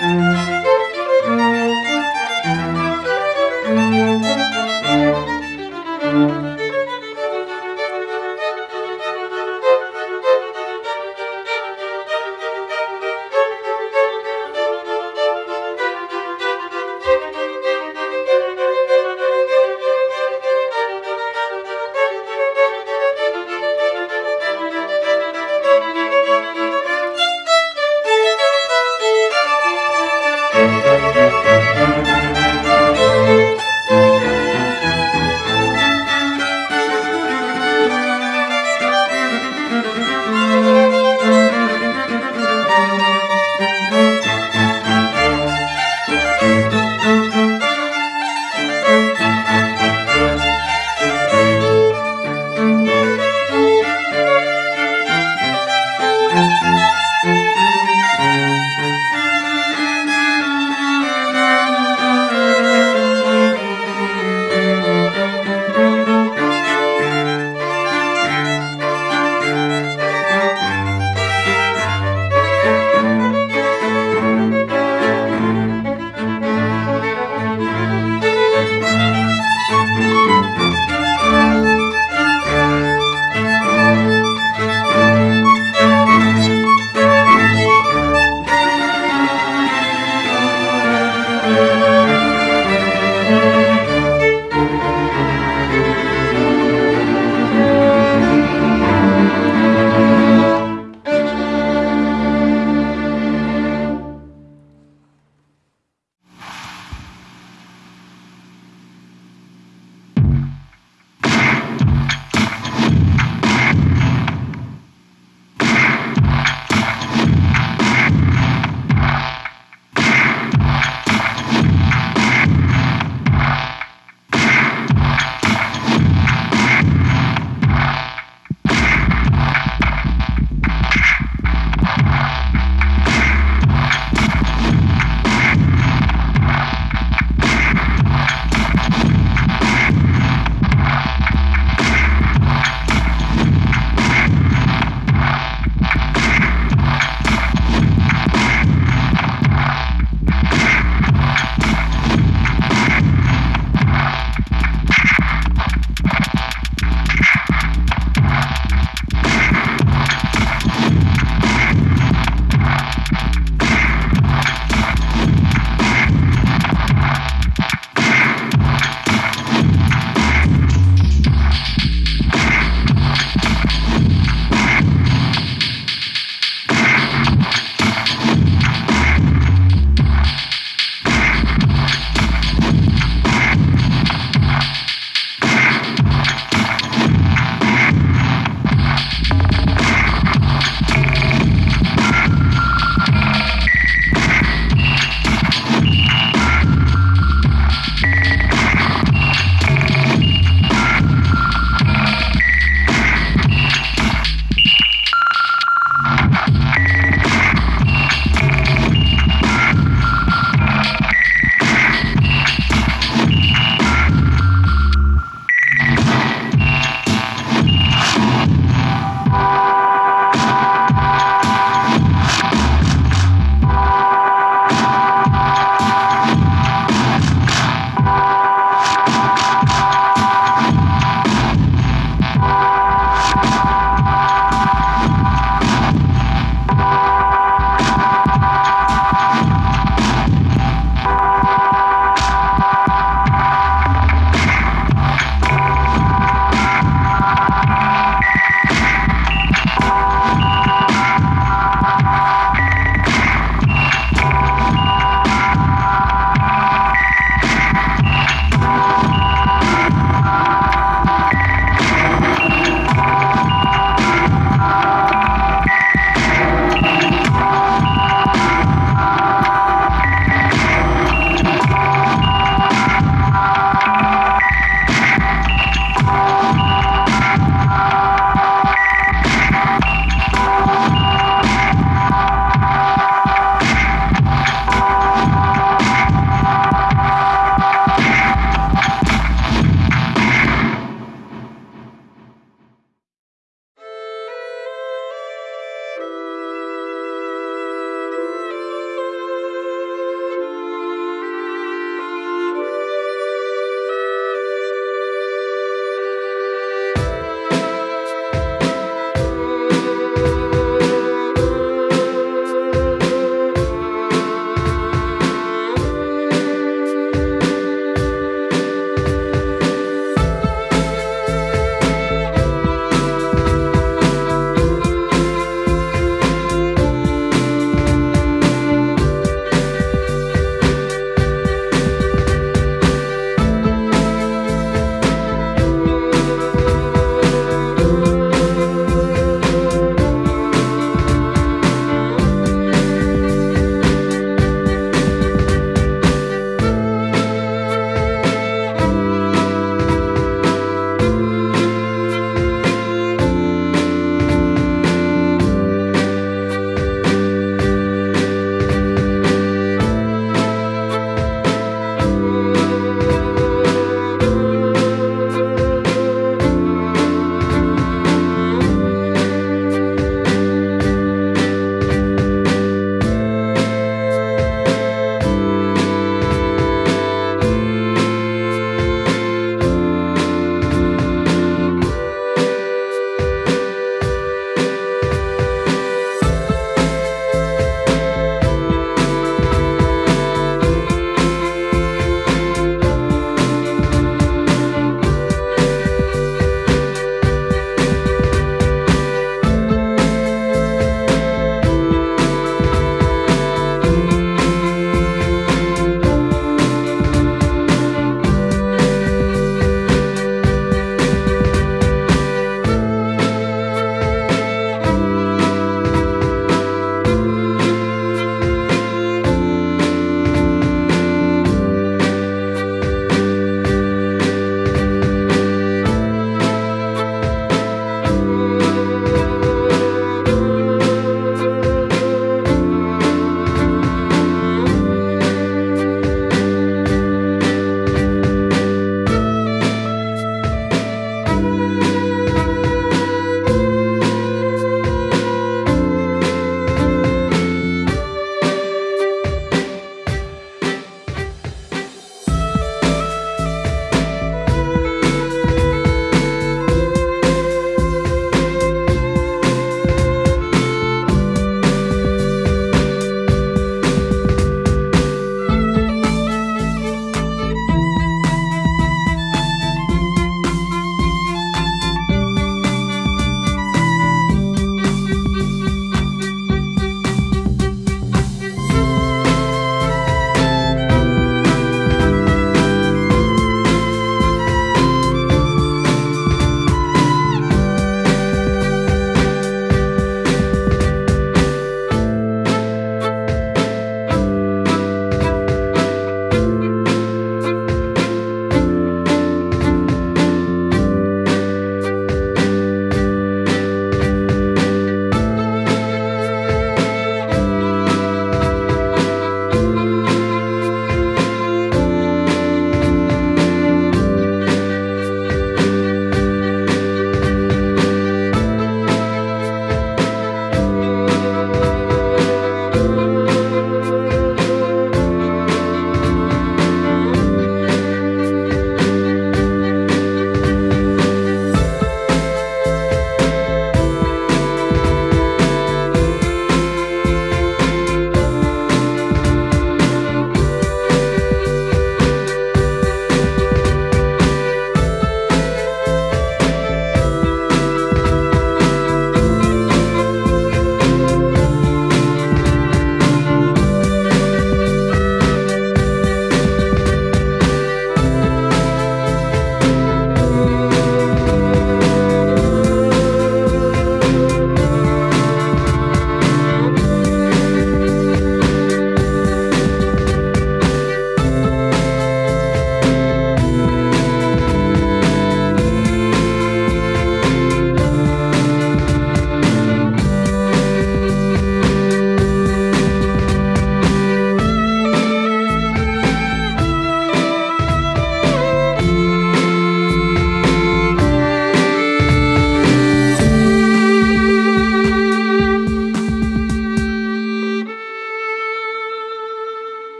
Mm-hmm.